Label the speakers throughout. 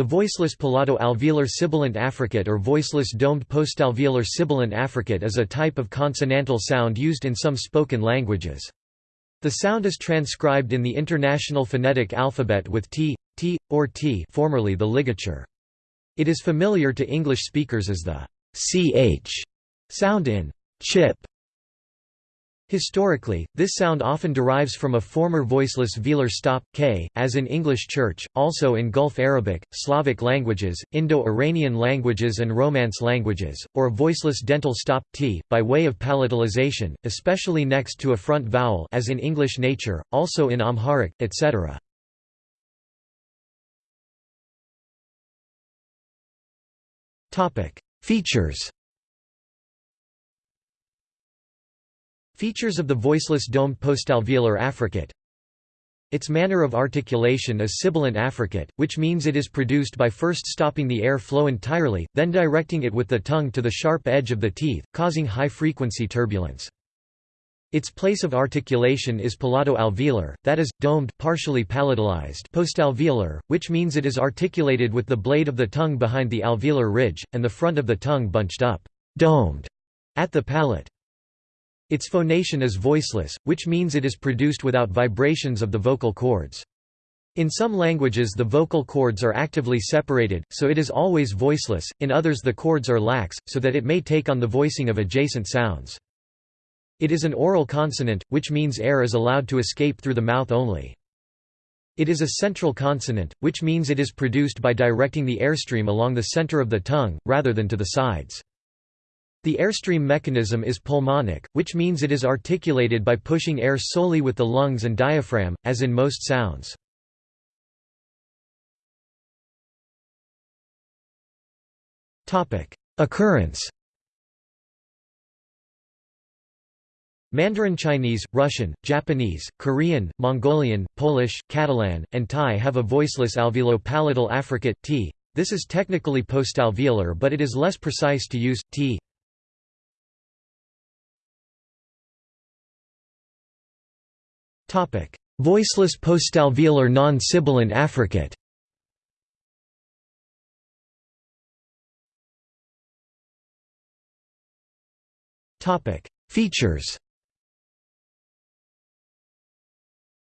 Speaker 1: The voiceless palato-alveolar sibilant affricate or voiceless domed postalveolar sibilant affricate is a type of consonantal sound used in some spoken languages. The sound is transcribed in the International Phonetic Alphabet with t, t, or t formerly the ligature. It is familiar to English speakers as the ch sound in chip Historically, this sound often derives from a former voiceless velar stop, k, as in English Church, also in Gulf Arabic, Slavic languages, Indo-Iranian languages and Romance languages, or a voiceless dental stop, t, by way of palatalization, especially next to a front vowel as in English nature, also in Amharic, etc. Features Features of the voiceless domed postalveolar affricate Its manner of articulation is sibilant affricate, which means it is produced by first stopping the air flow entirely, then directing it with the tongue to the sharp edge of the teeth, causing high-frequency turbulence. Its place of articulation is palato-alveolar, that is, domed partially palatalized postalveolar, which means it is articulated with the blade of the tongue behind the alveolar ridge, and the front of the tongue bunched up domed at the palate. Its phonation is voiceless, which means it is produced without vibrations of the vocal cords. In some languages the vocal cords are actively separated, so it is always voiceless, in others the cords are lax, so that it may take on the voicing of adjacent sounds. It is an oral consonant, which means air is allowed to escape through the mouth only. It is a central consonant, which means it is produced by directing the airstream along the center of the tongue, rather than to the sides. The airstream mechanism is pulmonic, which means it is articulated by pushing air solely with the lungs and diaphragm, as in most sounds. Occurrence Mandarin Chinese, Russian, Japanese, Korean, Mongolian, Polish, Catalan, and Thai have a voiceless alveolo-palatal affricate t. This is technically postalveolar but it is less precise to use, t. Voiceless postalveolar non-sibilant affricate. Features.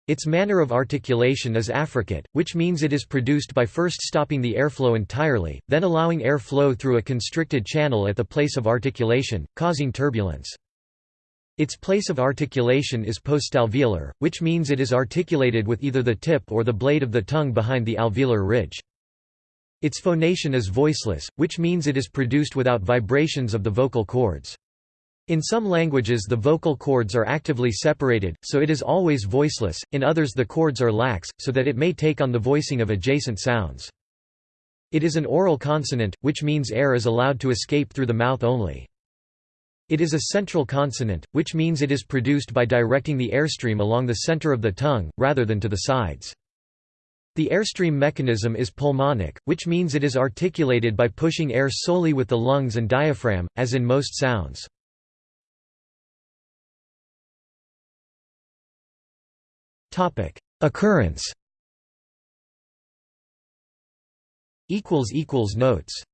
Speaker 1: Its manner of articulation is affricate, which means it is produced by first stopping the airflow entirely, then allowing air flow through a constricted channel at the place of articulation, causing turbulence. Its place of articulation is postalveolar, which means it is articulated with either the tip or the blade of the tongue behind the alveolar ridge. Its phonation is voiceless, which means it is produced without vibrations of the vocal cords. In some languages the vocal cords are actively separated, so it is always voiceless, in others the cords are lax, so that it may take on the voicing of adjacent sounds. It is an oral consonant, which means air is allowed to escape through the mouth only. It is a central consonant, which means it is produced by directing the airstream along the center of the tongue, rather than to the sides. The airstream mechanism is pulmonic, which means it is articulated by pushing air solely with the lungs and diaphragm, as in most sounds. Occurrence Notes